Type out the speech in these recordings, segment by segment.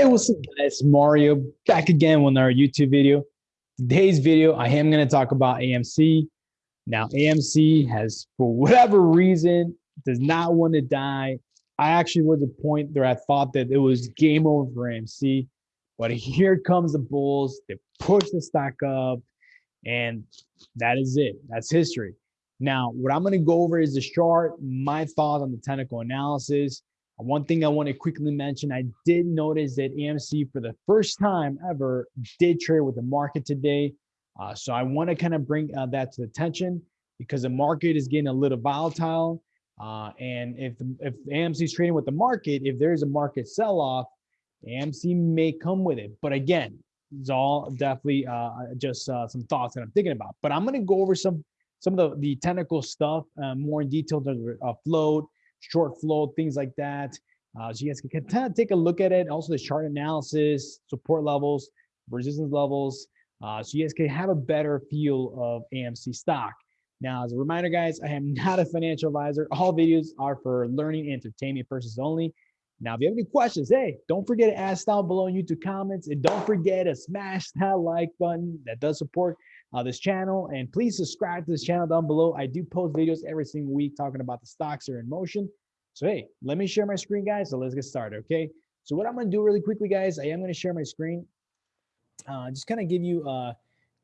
Hey, what's up guys? Mario back again with our YouTube video. Today's video, I am going to talk about AMC. Now, AMC has, for whatever reason, does not want to die. I actually was a point where I thought that it was game over for AMC, but here comes the Bulls. They push the stock up, and that is it. That's history. Now, what I'm going to go over is the chart, my thoughts on the technical analysis, one thing I want to quickly mention, I did notice that AMC for the first time ever did trade with the market today. Uh, so I want to kind of bring uh, that to attention because the market is getting a little volatile. Uh, and if, if AMC is trading with the market, if there's a market sell-off, AMC may come with it. But again, it's all definitely uh, just uh, some thoughts that I'm thinking about. But I'm going to go over some some of the, the technical stuff uh, more in detail, of float, short float, things like that. Uh, so you guys can kind of take a look at it. Also the chart analysis, support levels, resistance levels. Uh, so you guys can have a better feel of AMC stock. Now, as a reminder, guys, I am not a financial advisor. All videos are for learning and entertainment purposes only. Now, if you have any questions, hey, don't forget to ask down below in YouTube comments and don't forget to smash that like button that does support uh, this channel. And please subscribe to this channel down below. I do post videos every single week talking about the stocks that are in motion. So, hey, let me share my screen, guys. So let's get started, okay? So what I'm going to do really quickly, guys, I am going to share my screen. Uh, just kind of give you a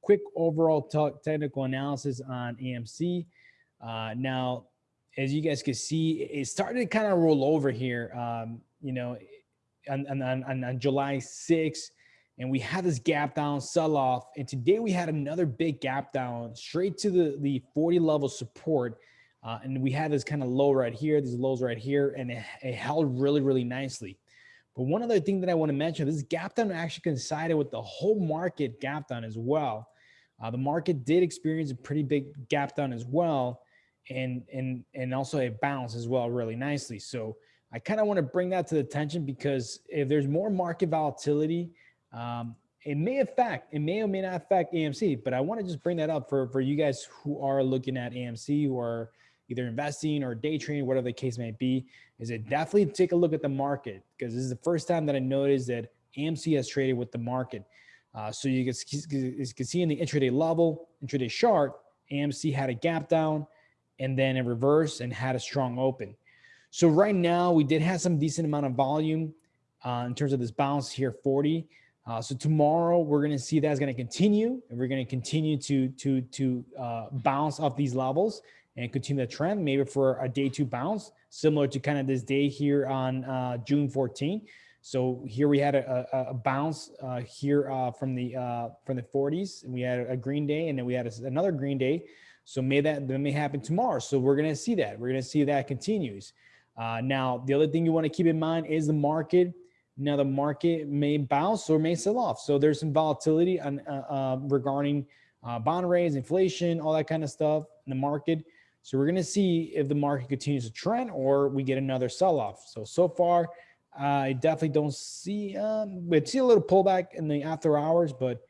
quick overall technical analysis on AMC. Uh, now, as you guys can see, it started to kind of roll over here, um, you know, on, on, on, on July 6th and we had this gap down sell off. And today we had another big gap down straight to the, the 40 level support. Uh, and we had this kind of low right here, these lows right here, and it, it, held really, really nicely. But one other thing that I want to mention, this gap down actually coincided with the whole market gap down as well. Uh, the market did experience a pretty big gap down as well, and and and also a bounce as well, really nicely. So I kind of want to bring that to the attention because if there's more market volatility, um, it may affect, it may or may not affect AMC, but I want to just bring that up for, for you guys who are looking at AMC, who are either investing or day trading, whatever the case may be, is it definitely take a look at the market because this is the first time that I noticed that AMC has traded with the market. Uh, so you can, you can see in the intraday level, intraday chart, AMC had a gap down and then a reverse and had a strong open. So right now we did have some decent amount of volume uh, in terms of this bounce here, 40. Uh, so tomorrow we're going to see that's going to continue and we're going to continue to to to uh, bounce off these levels and continue the trend maybe for a day two bounce similar to kind of this day here on uh, June 14. So here we had a, a, a bounce uh, here uh, from the uh, from the 40s and we had a green day and then we had a, another green day. So may that, that may happen tomorrow. So we're going to see that we're going to see that continues. now, the other thing you want to keep in mind is the market now the market may bounce or may sell off. So there's some volatility on, uh, uh, regarding uh, bond rates, inflation, all that kind of stuff in the market. So we're going to see if the market continues to trend or we get another sell off. So, so far, I definitely don't see, um, we see a little pullback in the after hours, but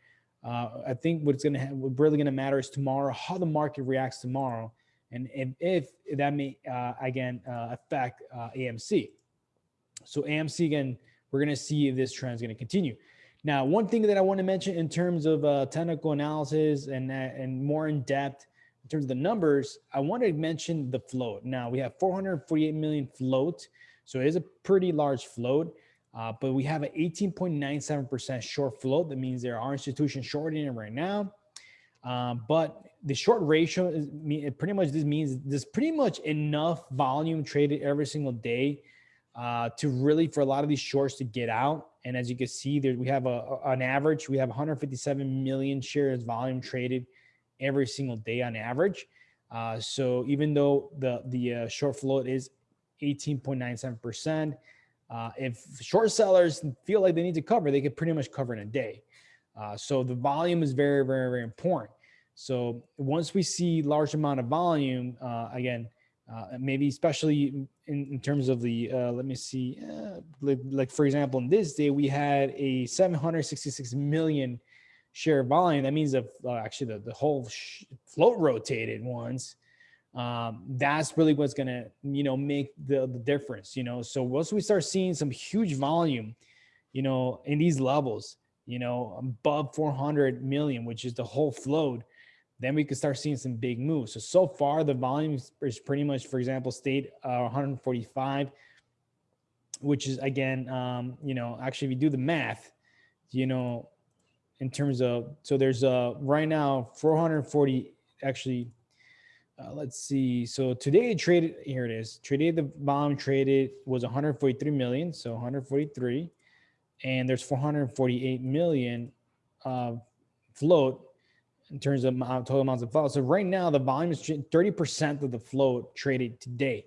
uh, I think what's going to, really going to matter is tomorrow, how the market reacts tomorrow. And if, if that may, uh, again, uh, affect AMC. So AMC again, we're going to see if this trend is going to continue. Now, one thing that I want to mention in terms of uh, technical analysis and, uh, and more in depth in terms of the numbers, I want to mention the float. Now we have 448 million float. So it is a pretty large float, uh, but we have an 18.97% short float. That means there are institutions shorting it right now. Um, but the short ratio is pretty much this means there's pretty much enough volume traded every single day uh, to really for a lot of these shorts to get out. And as you can see, there we have a, an average. We have 157 million shares volume traded every single day on average. Uh, so even though the the uh, short float is 18.97 percent, uh, if short sellers feel like they need to cover, they could pretty much cover in a day. Uh, so the volume is very very very important. So once we see large amount of volume, uh, again, uh, maybe especially in, in, terms of the, uh, let me see, uh, like, like, for example, in this day, we had a 766 million share volume. That means the, uh, actually the, the whole float rotated once. Um, that's really what's gonna, you know, make the, the difference, you know? So once we start seeing some huge volume, you know, in these levels, you know, above 400 million, which is the whole float, then we could start seeing some big moves. So, so far the volume is pretty much, for example, stayed uh, 145, which is again, um, you know, actually if you do the math, you know, in terms of, so there's uh right now 440, actually, uh, let's see. So today it traded, here it is. Today the volume traded was 143 million. So 143 and there's 448 million uh, float in terms of total amounts of float. So right now the volume is 30% of the float traded today.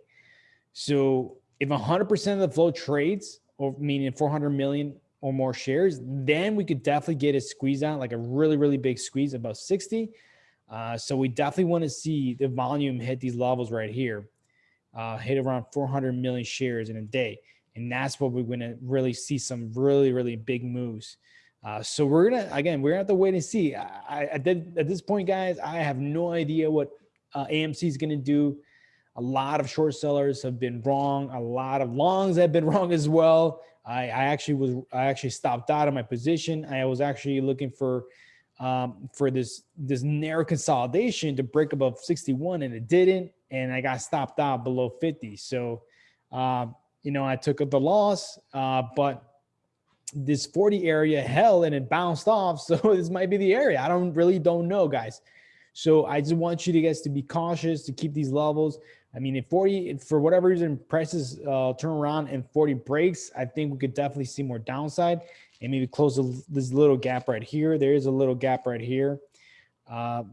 So if 100% of the float trades, or meaning 400 million or more shares, then we could definitely get a squeeze out, like a really, really big squeeze, about 60. Uh, so we definitely want to see the volume hit these levels right here, uh, hit around 400 million shares in a day. And that's what we're going to really see some really, really big moves. Uh, so we're gonna again, we're gonna have to wait and see. I, I did, at this point, guys, I have no idea what uh, AMC is gonna do. A lot of short sellers have been wrong. A lot of longs have been wrong as well. I, I actually was I actually stopped out of my position. I was actually looking for um, for this this narrow consolidation to break above 61, and it didn't. And I got stopped out below 50. So, um, you know, I took the loss, uh, but this 40 area hell and it bounced off. So this might be the area. I don't really don't know, guys. So I just want you to guys to be cautious to keep these levels. I mean, if 40, if for whatever reason, prices uh, turn around and 40 breaks, I think we could definitely see more downside and maybe close this little gap right here. There is a little gap right here, uh,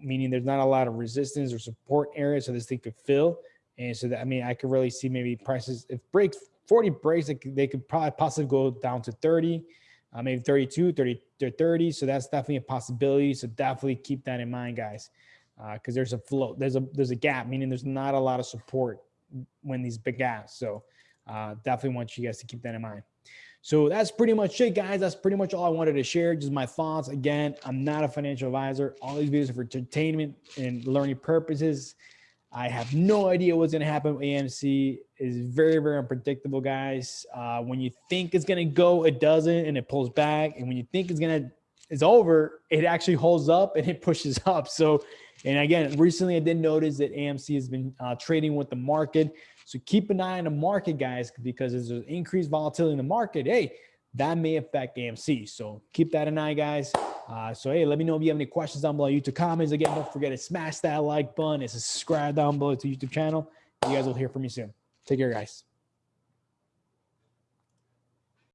meaning there's not a lot of resistance or support area. So this thing could fill. And so that, I mean, I could really see maybe prices, if breaks 40 breaks, they could, probably possibly go down to 30, uh, maybe 32, 30 to 30. So that's definitely a possibility. So definitely keep that in mind, guys, because uh, there's a float, there's a there's a gap, meaning there's not a lot of support when these big gaps. So uh, definitely want you guys to keep that in mind. So that's pretty much it, guys. That's pretty much all I wanted to share. Just my thoughts. Again, I'm not a financial advisor. All these videos are for entertainment and learning purposes. I have no idea what's going to happen with AMC. is very, very unpredictable, guys. Uh, when you think it's going to go, it doesn't, and it pulls back. And when you think it's going to, it's over, it actually holds up and it pushes up. So, and again, recently I did notice that AMC has been uh, trading with the market. So keep an eye on the market, guys, because there's increased volatility in the market, hey, that may affect AMC. So keep that in eye, guys. Uh, so, hey, let me know if you have any questions down below YouTube comments. Again, don't forget to smash that like button and subscribe down below to YouTube channel. You guys will hear from me soon. Take care, guys.